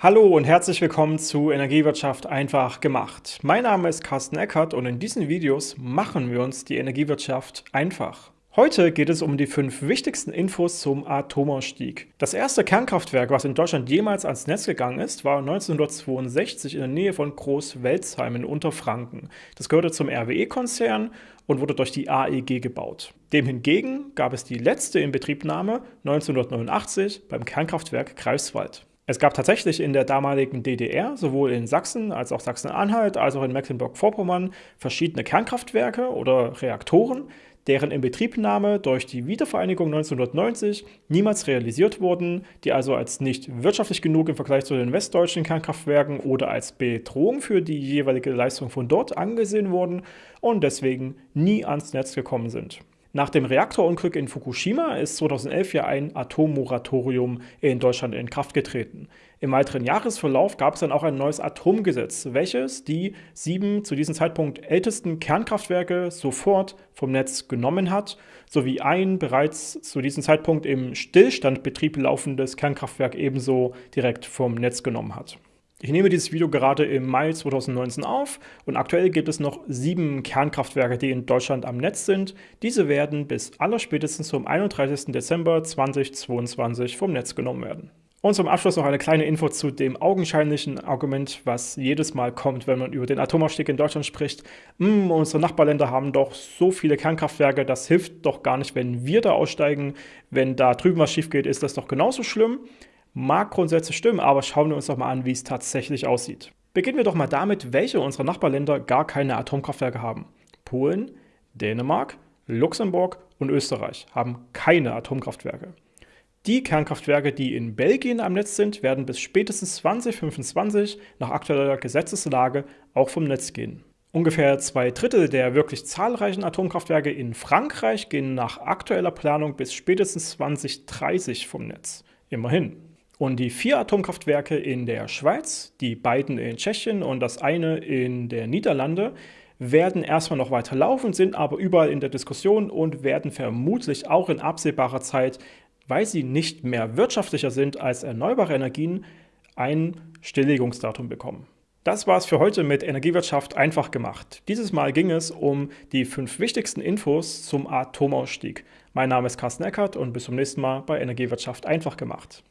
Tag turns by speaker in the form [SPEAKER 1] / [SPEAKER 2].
[SPEAKER 1] Hallo und herzlich willkommen zu Energiewirtschaft einfach gemacht. Mein Name ist Carsten Eckert und in diesen Videos machen wir uns die Energiewirtschaft einfach. Heute geht es um die fünf wichtigsten Infos zum Atomausstieg. Das erste Kernkraftwerk, was in Deutschland jemals ans Netz gegangen ist, war 1962 in der Nähe von Groß-Welzheim in Unterfranken. Das gehörte zum RWE-Konzern und wurde durch die AEG gebaut. Dem hingegen gab es die letzte Inbetriebnahme 1989 beim Kernkraftwerk Greifswald. Es gab tatsächlich in der damaligen DDR, sowohl in Sachsen als auch Sachsen-Anhalt, als auch in Mecklenburg-Vorpommern, verschiedene Kernkraftwerke oder Reaktoren, deren Inbetriebnahme durch die Wiedervereinigung 1990 niemals realisiert wurden, die also als nicht wirtschaftlich genug im Vergleich zu den westdeutschen Kernkraftwerken oder als Bedrohung für die jeweilige Leistung von dort angesehen wurden und deswegen nie ans Netz gekommen sind. Nach dem Reaktorunglück in Fukushima ist 2011 ja ein Atommoratorium in Deutschland in Kraft getreten. Im weiteren Jahresverlauf gab es dann auch ein neues Atomgesetz, welches die sieben zu diesem Zeitpunkt ältesten Kernkraftwerke sofort vom Netz genommen hat, sowie ein bereits zu diesem Zeitpunkt im Stillstandbetrieb laufendes Kernkraftwerk ebenso direkt vom Netz genommen hat. Ich nehme dieses Video gerade im Mai 2019 auf und aktuell gibt es noch sieben Kernkraftwerke, die in Deutschland am Netz sind. Diese werden bis allerspätestens zum 31. Dezember 2022 vom Netz genommen werden. Und zum Abschluss noch eine kleine Info zu dem augenscheinlichen Argument, was jedes Mal kommt, wenn man über den Atomausstieg in Deutschland spricht. Hm, unsere Nachbarländer haben doch so viele Kernkraftwerke, das hilft doch gar nicht, wenn wir da aussteigen. Wenn da drüben was schief geht, ist das doch genauso schlimm. Mag grundsätzlich stimmen, aber schauen wir uns doch mal an, wie es tatsächlich aussieht. Beginnen wir doch mal damit, welche unserer Nachbarländer gar keine Atomkraftwerke haben. Polen, Dänemark, Luxemburg und Österreich haben keine Atomkraftwerke. Die Kernkraftwerke, die in Belgien am Netz sind, werden bis spätestens 2025 nach aktueller Gesetzeslage auch vom Netz gehen. Ungefähr zwei Drittel der wirklich zahlreichen Atomkraftwerke in Frankreich gehen nach aktueller Planung bis spätestens 2030 vom Netz. Immerhin. Und die vier Atomkraftwerke in der Schweiz, die beiden in Tschechien und das eine in der Niederlande, werden erstmal noch weiter laufen, sind aber überall in der Diskussion und werden vermutlich auch in absehbarer Zeit, weil sie nicht mehr wirtschaftlicher sind als erneuerbare Energien, ein Stilllegungsdatum bekommen. Das war es für heute mit Energiewirtschaft einfach gemacht. Dieses Mal ging es um die fünf wichtigsten Infos zum Atomausstieg. Mein Name ist Carsten Eckert und bis zum nächsten Mal bei Energiewirtschaft einfach gemacht.